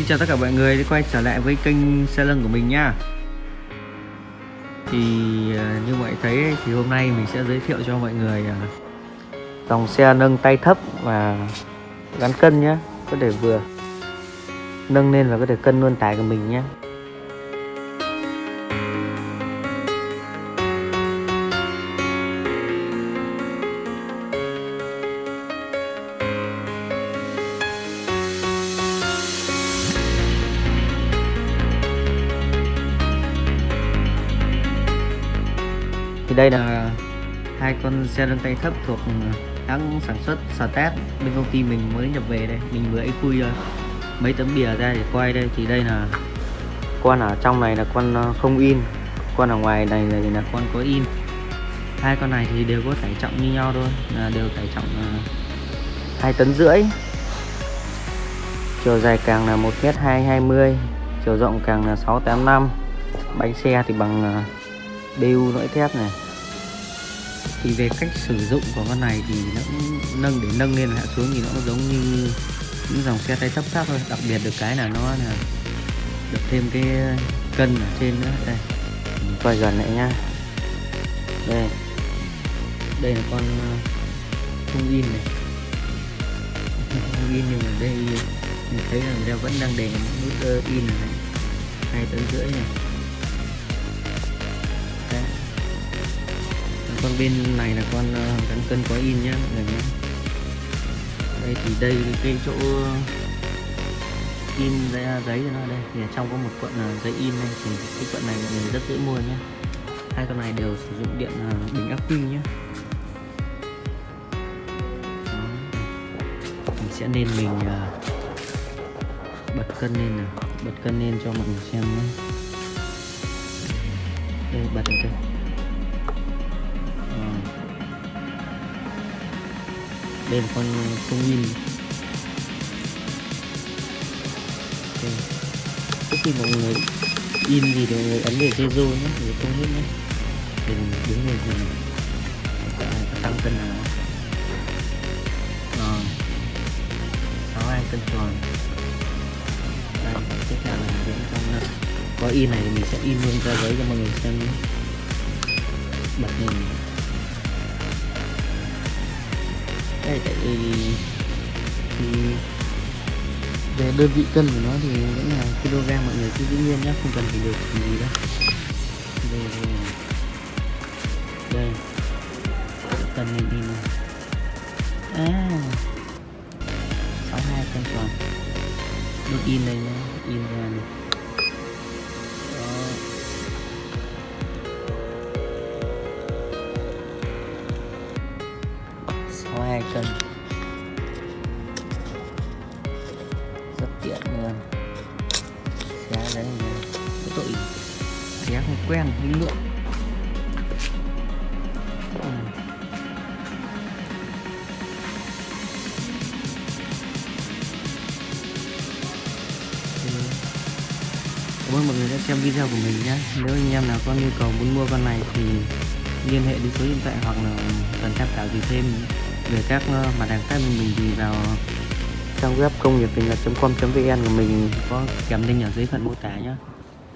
Xin chào tất cả mọi người đã quay trở lại với kênh xe lưng của mình nha. Thì à, như mọi thấy thì hôm nay mình sẽ giới thiệu cho mọi người à, dòng xe nâng tay thấp và gắn cân nhé Có thể vừa nâng lên và có thể cân luôn tải của mình nhé thì đây là hai con xe nâng tay thấp thuộc hãng sản xuất Start bên công ty mình mới nhập về đây mình vừa ấy khui mấy tấm bìa ra để quay đây thì đây là con ở trong này là con ờ, không in. Con ở ngoài này là, là con có in. Hai con này thì đều có tải trọng như nhau thôi là đều tải trọng ờ, hai tấn rưỡi. Chiều dài càng là một mét hai hai mươi chiều rộng càng là 685 bánh xe thì bằng ờ, BU lõi thép này. Thì về cách sử dụng của con này thì nó cũng nâng để nâng lên hạ xuống thì nó cũng giống như những dòng xe tay thấp khác thôi. Đặc biệt được cái là nó là được thêm cái cân ở trên nữa. Đây. Mình quay gần lại nha đây. Đây là con không in này. Không in nhưng mà đây mình thấy là người ta vẫn đang để nút in này hai tấn rưỡi này con bên này là con ờ, gắn cân có in nhá, mọi người nhé đây, thì đây cái chỗ in giấy à, giấy cho nó đây, thì ở trong có một cuộn ờ, giấy in này thì cái cuộn này mọi người rất dễ mua nhé hai con này đều sử dụng điện ờ, bình ắc quy nhé mình sẽ nên mình bật cân lên nào. Bật cân lên cho mọi người xem nhé đây, bật lên đây. Đây là con không nhìn. okay. trước khi mọi người in gì thì mọi người ấn về zero nhé để không hết nhé. Để mình đứng lên thì có tăng cân nào rồi. Sáu hai cân tròn. Đây, tiếp theo là những con à, có in này thì mình sẽ in luôn ra giấy cho mọi người xem nhé. Bật lên. Đây thì về đơn vị cân của nó thì vẫn là kg mọi người cứ giữ nguyên nhé không cần phải điều chỉnh gì đâu. Đây đây, đây. cân lên đi này à 62 cân tròn. Đốt in đây nhé in ra này. Xé không quen cái lượng Cảm ơn mọi người đã xem video của mình nhé. Nếu anh em nào có nhu cầu muốn mua con này thì liên hệ đến số điện thoại hoặc là cần tham khảo gì thêm về các ờ, mặt hàng khác mình thì vào trang web công nghiệp bình com vn của mình có kèm link ở dưới phần mô tả nhé.